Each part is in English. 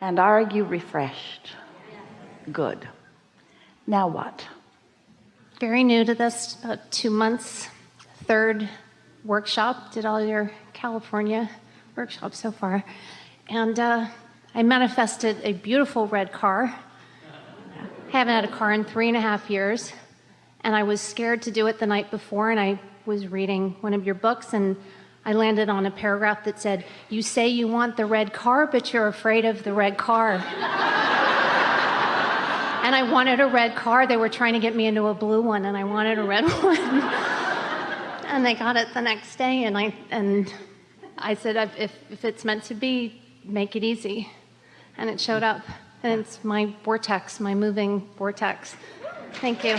And are you refreshed? Good. Now what? Very new to this, about two months. Third workshop, did all your California workshops so far. And uh, I manifested a beautiful red car. I Haven't had a car in three and a half years. And I was scared to do it the night before, and I was reading one of your books, and I landed on a paragraph that said, You say you want the red car, but you're afraid of the red car. and I wanted a red car. They were trying to get me into a blue one, and I wanted a red one. and they got it the next day, and I, and I said, if, if it's meant to be, make it easy. And it showed up. And it's my vortex, my moving vortex. Thank you.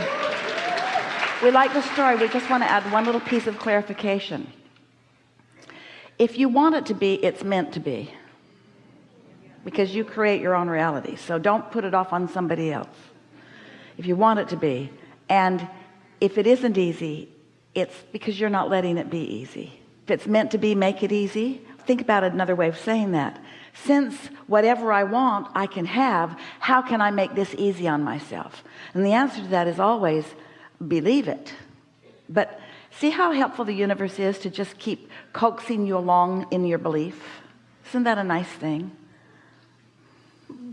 We like the story. We just want to add one little piece of clarification. If you want it to be, it's meant to be. Because you create your own reality. So don't put it off on somebody else. If you want it to be. And if it isn't easy, it's because you're not letting it be easy. If it's meant to be, make it easy. Think about another way of saying that. Since whatever I want, I can have, how can I make this easy on myself? And the answer to that is always believe it but see how helpful the universe is to just keep coaxing you along in your belief? Isn't that a nice thing?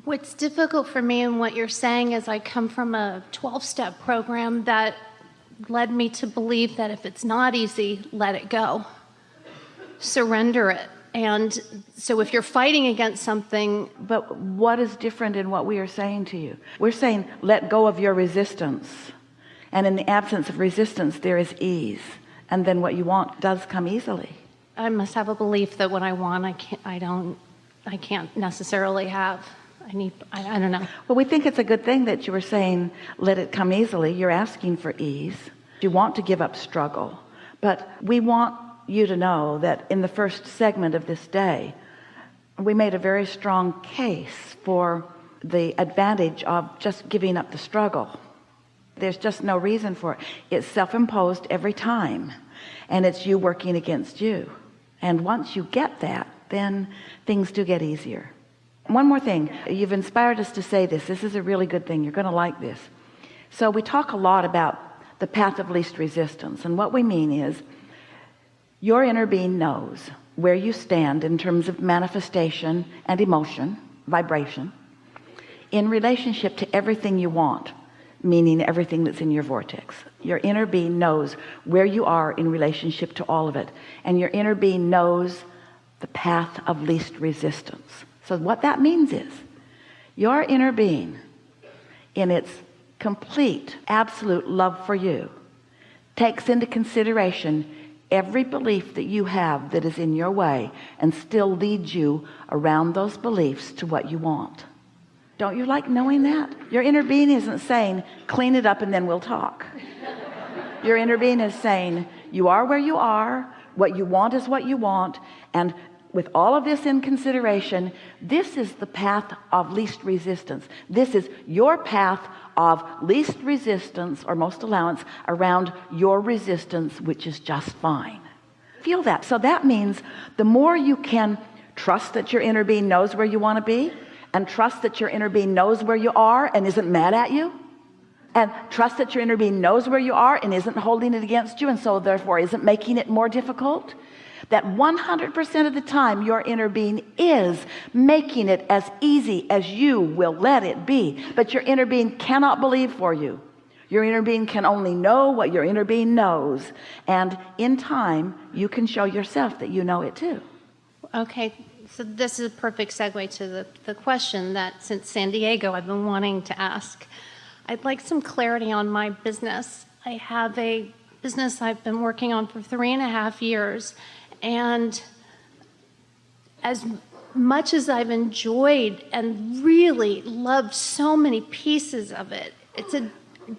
What's difficult for me and what you're saying is I come from a 12-step program that led me to believe that if it's not easy let it go. Surrender it. And so if you're fighting against something but what is different in what we are saying to you? We're saying let go of your resistance and in the absence of resistance there is ease. And then what you want does come easily. I must have a belief that what I want I can't I don't I can't necessarily have. I need I, I don't know. Well we think it's a good thing that you were saying let it come easily. You're asking for ease. You want to give up struggle. But we want you to know that in the first segment of this day we made a very strong case for the advantage of just giving up the struggle there's just no reason for it. It's self-imposed every time and it's you working against you. And once you get that then things do get easier. One more thing. You've inspired us to say this. This is a really good thing. You're gonna like this. So we talk a lot about the path of least resistance and what we mean is your inner being knows where you stand in terms of manifestation and emotion vibration in relationship to everything you want meaning everything that's in your vortex. Your inner being knows where you are in relationship to all of it and your inner being knows the path of least resistance. So what that means is your inner being in its complete absolute love for you takes into consideration every belief that you have that is in your way and still leads you around those beliefs to what you want don't you like knowing that? Your inner being isn't saying clean it up and then we'll talk. Your inner being is saying you are where you are what you want is what you want and with all of this in consideration this is the path of least resistance. This is your path of least resistance or most allowance around your resistance which is just fine. Feel that. So that means the more you can trust that your inner being knows where you want to be and trust that your inner being knows where you are and isn't mad at you. And trust that your inner being knows where you are and isn't holding it against you and so therefore isn't making it more difficult. That 100% of the time your inner being is making it as easy as you will let it be. But your inner being cannot believe for you. Your inner being can only know what your inner being knows. And in time you can show yourself that you know it too. Okay so this is a perfect segue to the, the question that since San Diego I've been wanting to ask. I'd like some clarity on my business. I have a business I've been working on for three and a half years and as much as I've enjoyed and really loved so many pieces of it, it's a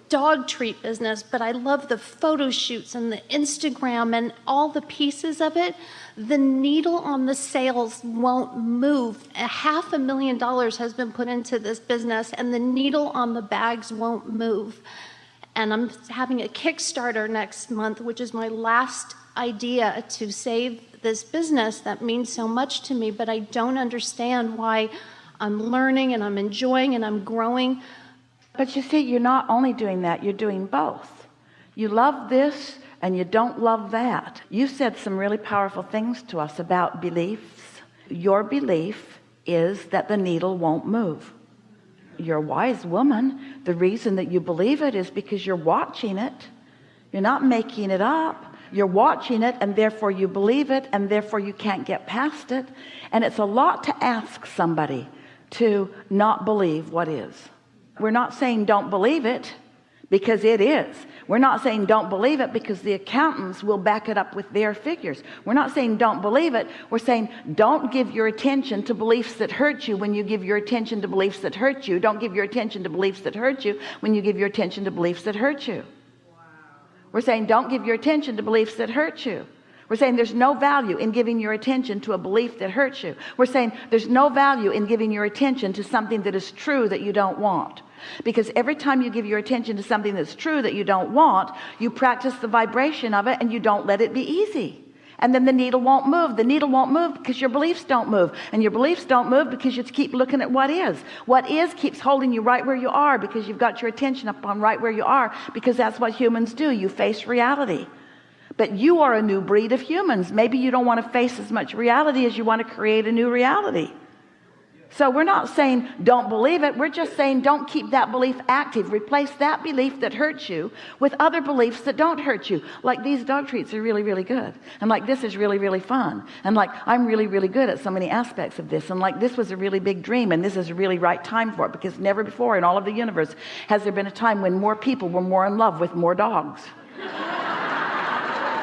dog treat business, but I love the photo shoots and the Instagram and all the pieces of it. The needle on the sales won't move. A half a million dollars has been put into this business and the needle on the bags won't move. And I'm having a Kickstarter next month, which is my last idea to save this business that means so much to me, but I don't understand why I'm learning and I'm enjoying and I'm growing. But you see, you're not only doing that, you're doing both. You love this and you don't love that. You said some really powerful things to us about beliefs. Your belief is that the needle won't move. You're a wise woman. The reason that you believe it is because you're watching it. You're not making it up. You're watching it and therefore you believe it and therefore you can't get past it. And it's a lot to ask somebody to not believe what is. We're not saying don't believe it because it is. We're not saying don't believe it because the accountants will back it up with their figures. We're not saying don't believe it. We're saying don't give your attention to beliefs that hurt you when you give your attention to beliefs that hurt you. Don't give your attention to beliefs that hurt you when you give your attention to beliefs that hurt you. We're saying don't give your attention to beliefs that hurt you. We're saying there's no value in giving your attention to a belief that hurts you. We're saying there's no value in giving your attention to something that is true that you don't want because every time you give your attention to something that's true that you don't want you practice the vibration of it and you don't let it be easy. And then the needle won't move. The needle won't move because your beliefs don't move. And your beliefs don't move because you keep looking at what is. What is keeps holding you right where you are because you've got your attention up on right where you are because that's what humans do. You face reality. But you are a new breed of humans. Maybe you don't want to face as much reality as you want to create a new reality so we're not saying don't believe it. We're just saying don't keep that belief active. Replace that belief that hurts you with other beliefs that don't hurt you. Like these dog treats are really really good. And like this is really really fun. And like I'm really really good at so many aspects of this. And like this was a really big dream and this is a really right time for it because never before in all of the universe has there been a time when more people were more in love with more dogs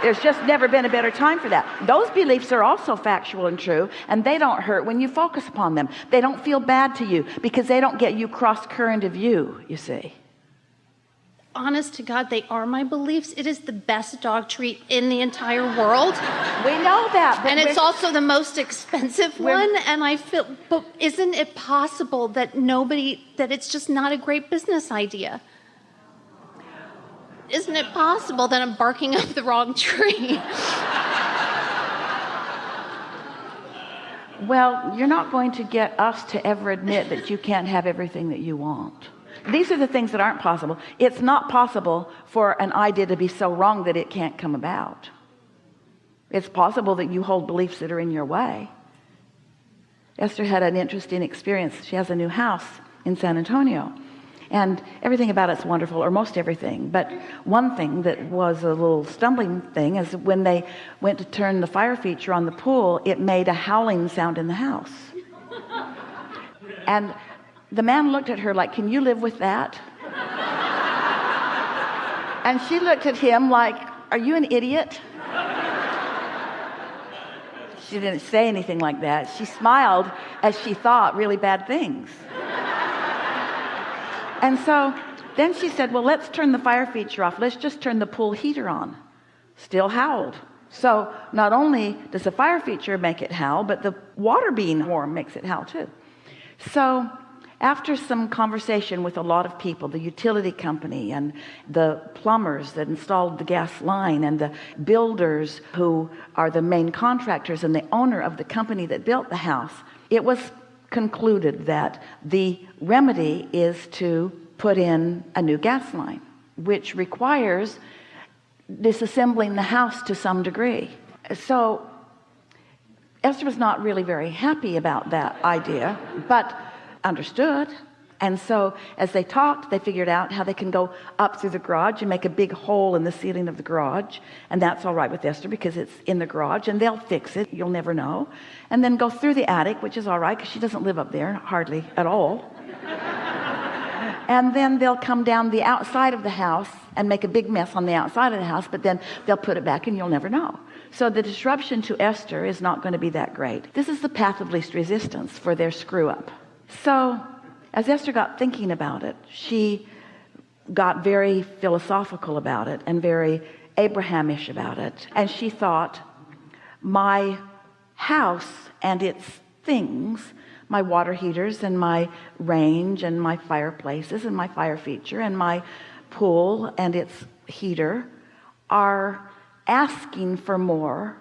there's just never been a better time for that. Those beliefs are also factual and true and they don't hurt when you focus upon them. They don't feel bad to you because they don't get you cross current of you you see. Honest to God they are my beliefs. It is the best dog treat in the entire world. We know that and it's also the most expensive one and I feel but isn't it possible that nobody that it's just not a great business idea isn't it possible that I'm barking up the wrong tree? well, you're not going to get us to ever admit that you can't have everything that you want. These are the things that aren't possible. It's not possible for an idea to be so wrong that it can't come about. It's possible that you hold beliefs that are in your way. Esther had an interesting experience. She has a new house in San Antonio and everything about it's wonderful or most everything. But one thing that was a little stumbling thing is when they went to turn the fire feature on the pool it made a howling sound in the house. And the man looked at her like can you live with that? And she looked at him like are you an idiot? She didn't say anything like that. She smiled as she thought really bad things and so then she said well let's turn the fire feature off. Let's just turn the pool heater on. Still howled. So not only does the fire feature make it howl but the water being warm makes it howl too. So after some conversation with a lot of people the utility company and the plumbers that installed the gas line and the builders who are the main contractors and the owner of the company that built the house it was concluded that the remedy is to put in a new gas line which requires disassembling the house to some degree. So Esther was not really very happy about that idea but understood and so as they talked they figured out how they can go up through the garage and make a big hole in the ceiling of the garage. And that's all right with Esther because it's in the garage and they'll fix it. You'll never know. And then go through the attic which is all right because she doesn't live up there hardly at all. And then they'll come down the outside of the house and make a big mess on the outside of the house but then they'll put it back and you'll never know. So the disruption to Esther is not going to be that great. This is the path of least resistance for their screw up so as Esther got thinking about it she got very philosophical about it and very Abrahamish about it. And she thought my house and its things my water heaters and my range and my fireplaces and my fire feature and my pool and its heater are asking for more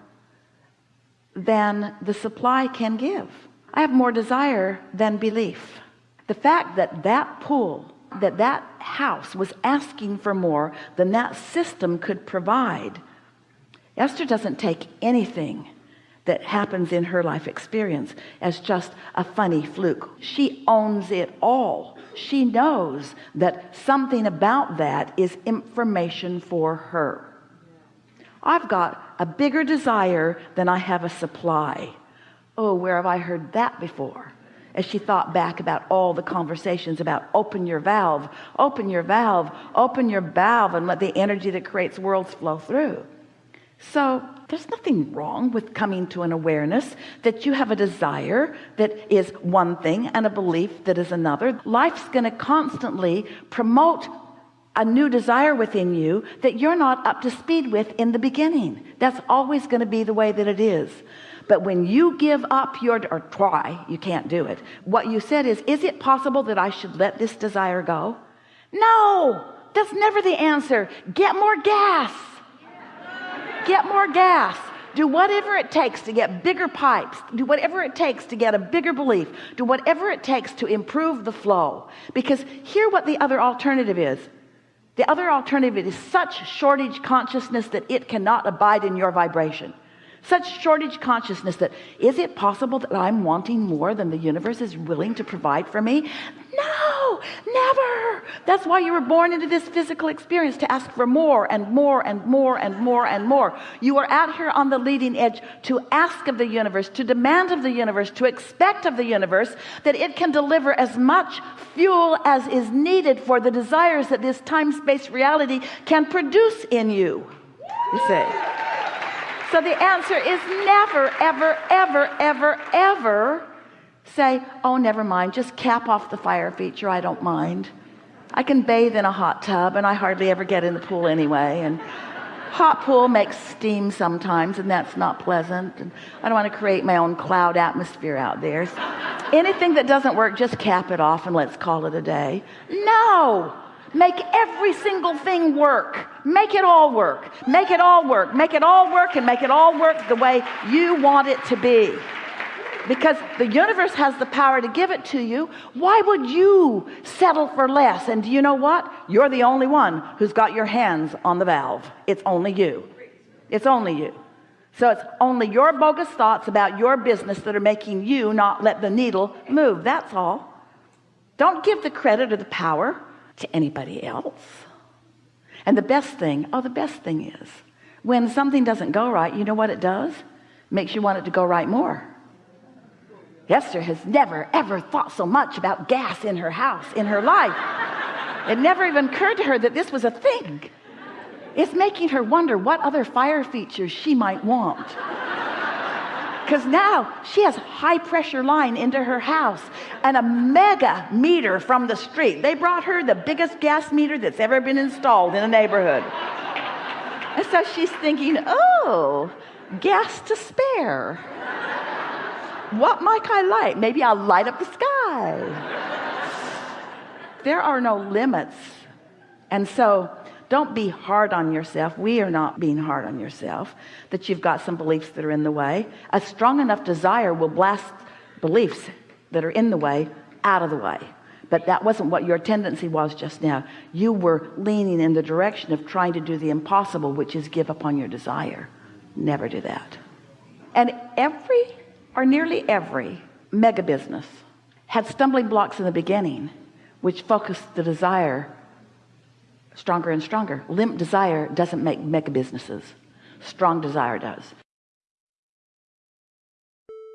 than the supply can give. I have more desire than belief the fact that that pool that that house was asking for more than that system could provide Esther doesn't take anything that happens in her life experience as just a funny fluke. She owns it all. She knows that something about that is information for her. I've got a bigger desire than I have a supply. Oh where have I heard that before as she thought back about all the conversations about open your valve open your valve open your valve and let the energy that creates worlds flow through. So there's nothing wrong with coming to an awareness that you have a desire that is one thing and a belief that is another. Life's going to constantly promote a new desire within you that you're not up to speed with in the beginning. That's always going to be the way that it is but when you give up your or try you can't do it. What you said is is it possible that I should let this desire go? No! That's never the answer. Get more gas. Get more gas. Do whatever it takes to get bigger pipes. Do whatever it takes to get a bigger belief. Do whatever it takes to improve the flow. Because here what the other alternative is. The other alternative is such shortage consciousness that it cannot abide in your vibration such shortage consciousness that is it possible that I'm wanting more than the universe is willing to provide for me? No never. That's why you were born into this physical experience to ask for more and more and more and more and more. You are out here on the leading edge to ask of the universe to demand of the universe to expect of the universe that it can deliver as much fuel as is needed for the desires that this time-space reality can produce in you. You see so the answer is never ever ever ever ever say oh never mind. Just cap off the fire feature. I don't mind. I can bathe in a hot tub and I hardly ever get in the pool anyway and hot pool makes steam sometimes and that's not pleasant and I don't want to create my own cloud atmosphere out there. So anything that doesn't work just cap it off and let's call it a day. No make every single thing work. Make it all work. Make it all work. Make it all work and make it all work the way you want it to be. Because the universe has the power to give it to you. Why would you settle for less? And do you know what? You're the only one who's got your hands on the valve. It's only you. It's only you. So it's only your bogus thoughts about your business that are making you not let the needle move. That's all. Don't give the credit or the power to anybody else. And the best thing oh the best thing is when something doesn't go right you know what it does? Makes you want it to go right more. Esther has never ever thought so much about gas in her house in her life. It never even occurred to her that this was a thing. It's making her wonder what other fire features she might want because now she has high pressure line into her house and a mega meter from the street. They brought her the biggest gas meter that's ever been installed in a neighborhood. And so she's thinking oh gas to spare. What might I light? Maybe I'll light up the sky. There are no limits. And so don't be hard on yourself. We are not being hard on yourself that you've got some beliefs that are in the way. A strong enough desire will blast beliefs that are in the way out of the way. But that wasn't what your tendency was just now. You were leaning in the direction of trying to do the impossible which is give up on your desire. Never do that. And every or nearly every mega business had stumbling blocks in the beginning which focused the desire stronger and stronger. Limp desire doesn't make mega businesses. Strong desire does